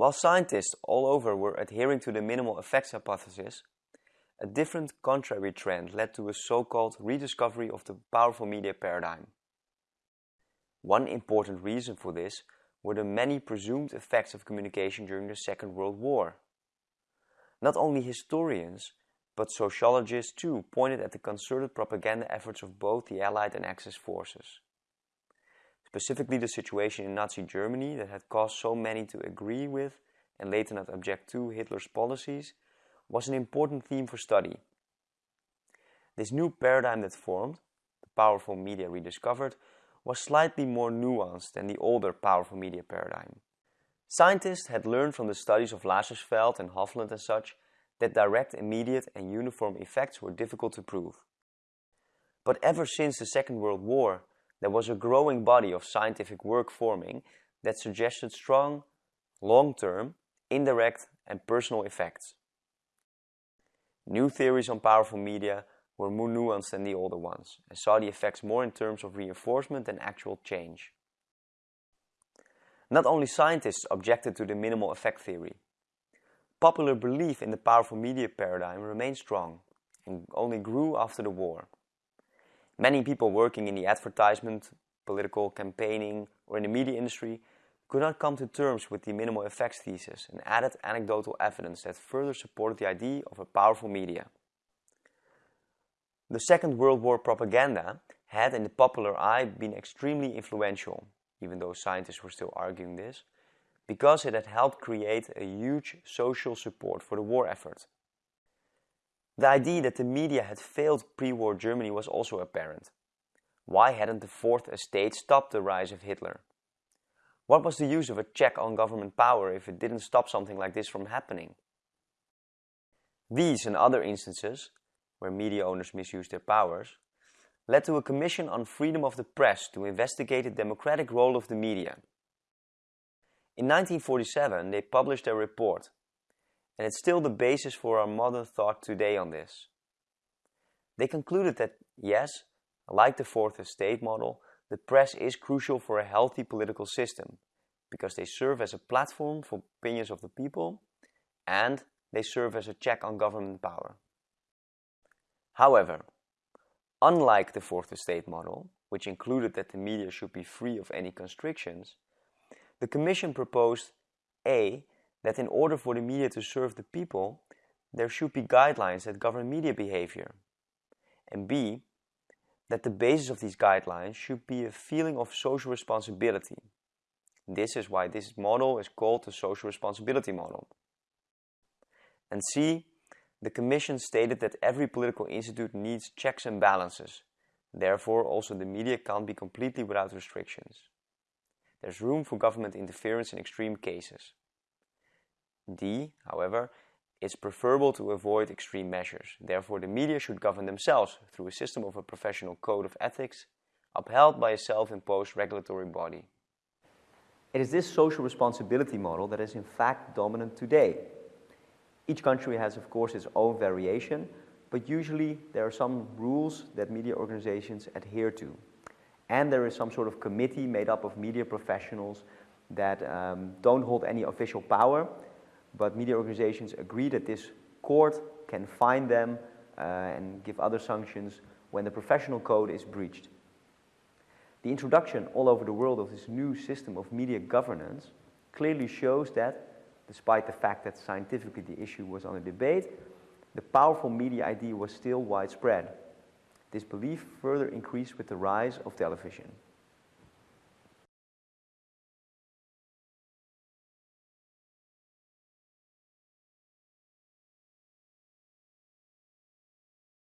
While scientists all over were adhering to the minimal effects hypothesis, a different contrary trend led to a so-called rediscovery of the powerful media paradigm. One important reason for this were the many presumed effects of communication during the Second World War. Not only historians, but sociologists too pointed at the concerted propaganda efforts of both the Allied and Axis forces. Specifically the situation in Nazi Germany that had caused so many to agree with and later not object to Hitler's policies was an important theme for study. This new paradigm that formed, the powerful media rediscovered, was slightly more nuanced than the older powerful media paradigm. Scientists had learned from the studies of Lazarsfeld and Hovland and such that direct, immediate and uniform effects were difficult to prove. But ever since the Second World War, there was a growing body of scientific work forming that suggested strong, long-term, indirect and personal effects. New theories on powerful media were more nuanced than the older ones and saw the effects more in terms of reinforcement than actual change. Not only scientists objected to the minimal effect theory. Popular belief in the powerful media paradigm remained strong and only grew after the war. Many people working in the advertisement, political campaigning or in the media industry could not come to terms with the minimal effects thesis and added anecdotal evidence that further supported the idea of a powerful media. The Second World War propaganda had in the popular eye been extremely influential, even though scientists were still arguing this, because it had helped create a huge social support for the war effort. The idea that the media had failed pre-war Germany was also apparent. Why hadn't the Fourth Estate stopped the rise of Hitler? What was the use of a check on government power if it didn't stop something like this from happening? These and other instances where media owners misused their powers, led to a commission on freedom of the press to investigate the democratic role of the media. In 1947 they published their report, and it's still the basis for our modern thought today on this. They concluded that yes, like the Fourth Estate model, the press is crucial for a healthy political system because they serve as a platform for opinions of the people and they serve as a check on government power. However, unlike the Fourth Estate model, which included that the media should be free of any constrictions, the Commission proposed A. that in order for the media to serve the people, there should be guidelines that govern media behavior, and B. that the basis of these guidelines should be a feeling of social responsibility. This is why this model is called the social responsibility model. And C the Commission stated that every political institute needs checks and balances. Therefore, also the media can't be completely without restrictions. There's room for government interference in extreme cases. D, however, it's preferable to avoid extreme measures. Therefore, the media should govern themselves through a system of a professional code of ethics upheld by a self-imposed regulatory body. It is this social responsibility model that is in fact dominant today each country has, of course, its own variation, but usually there are some rules that media organizations adhere to. And there is some sort of committee made up of media professionals that um, don't hold any official power, but media organizations agree that this court can fine them uh, and give other sanctions when the professional code is breached. The introduction all over the world of this new system of media governance clearly shows that despite the fact that scientifically the issue was under debate, the powerful media idea was still widespread. This belief further increased with the rise of television.